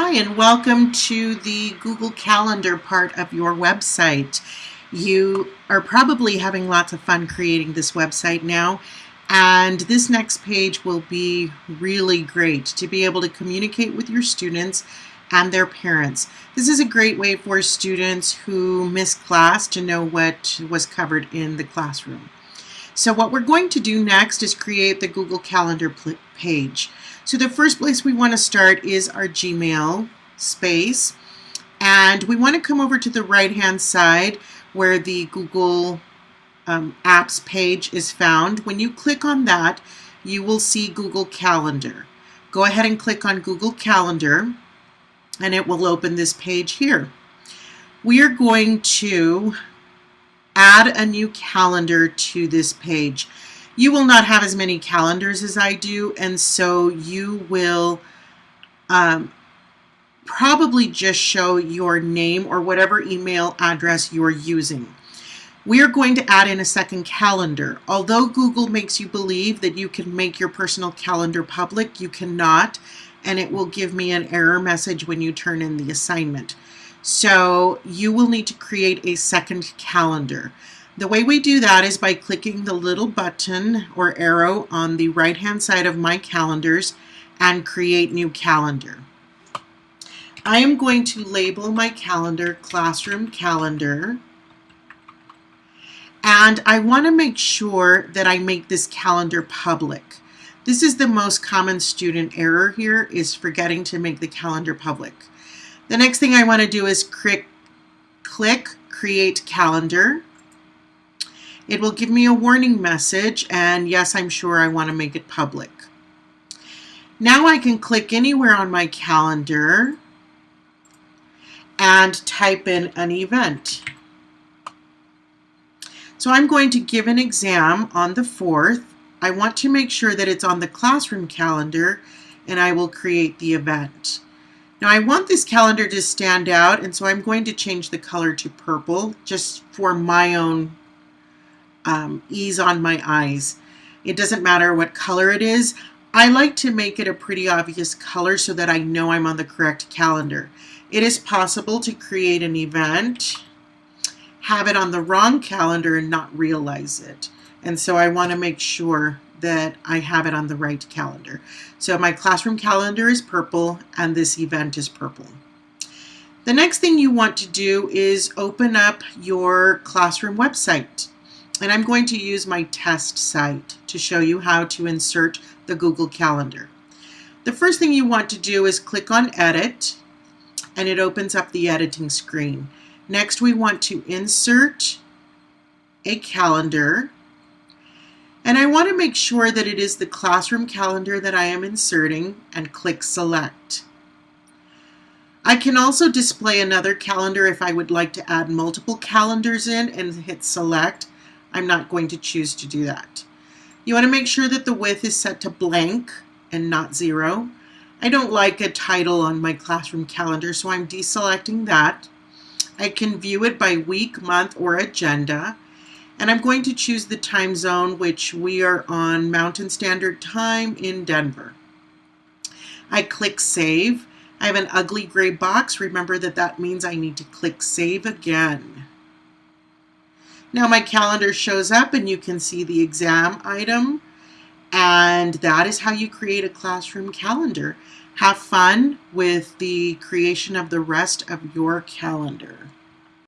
Hi, and welcome to the Google Calendar part of your website. You are probably having lots of fun creating this website now, and this next page will be really great to be able to communicate with your students and their parents. This is a great way for students who miss class to know what was covered in the classroom. So what we're going to do next is create the Google Calendar page. So the first place we want to start is our Gmail space. And we want to come over to the right hand side where the Google um, Apps page is found. When you click on that, you will see Google Calendar. Go ahead and click on Google Calendar and it will open this page here. We are going to add a new calendar to this page. You will not have as many calendars as I do, and so you will um, probably just show your name or whatever email address you're using. We are going to add in a second calendar. Although Google makes you believe that you can make your personal calendar public, you cannot, and it will give me an error message when you turn in the assignment. So you will need to create a second calendar. The way we do that is by clicking the little button or arrow on the right hand side of my calendars and create new calendar. I am going to label my calendar classroom calendar and I want to make sure that I make this calendar public. This is the most common student error here is forgetting to make the calendar public. The next thing I want to do is click, click create calendar it will give me a warning message and yes, I'm sure I want to make it public. Now I can click anywhere on my calendar and type in an event. So I'm going to give an exam on the 4th. I want to make sure that it's on the classroom calendar and I will create the event. Now I want this calendar to stand out and so I'm going to change the color to purple just for my own um, ease on my eyes. It doesn't matter what color it is. I like to make it a pretty obvious color so that I know I'm on the correct calendar. It is possible to create an event, have it on the wrong calendar and not realize it. And so I want to make sure that I have it on the right calendar. So my classroom calendar is purple and this event is purple. The next thing you want to do is open up your classroom website and I'm going to use my test site to show you how to insert the Google Calendar. The first thing you want to do is click on Edit and it opens up the editing screen. Next we want to insert a calendar and I want to make sure that it is the classroom calendar that I am inserting and click Select. I can also display another calendar if I would like to add multiple calendars in and hit Select I'm not going to choose to do that. You want to make sure that the width is set to blank and not zero. I don't like a title on my classroom calendar, so I'm deselecting that. I can view it by week, month, or agenda. And I'm going to choose the time zone, which we are on Mountain Standard Time in Denver. I click Save. I have an ugly gray box. Remember that that means I need to click Save again. Now my calendar shows up and you can see the exam item and that is how you create a classroom calendar. Have fun with the creation of the rest of your calendar.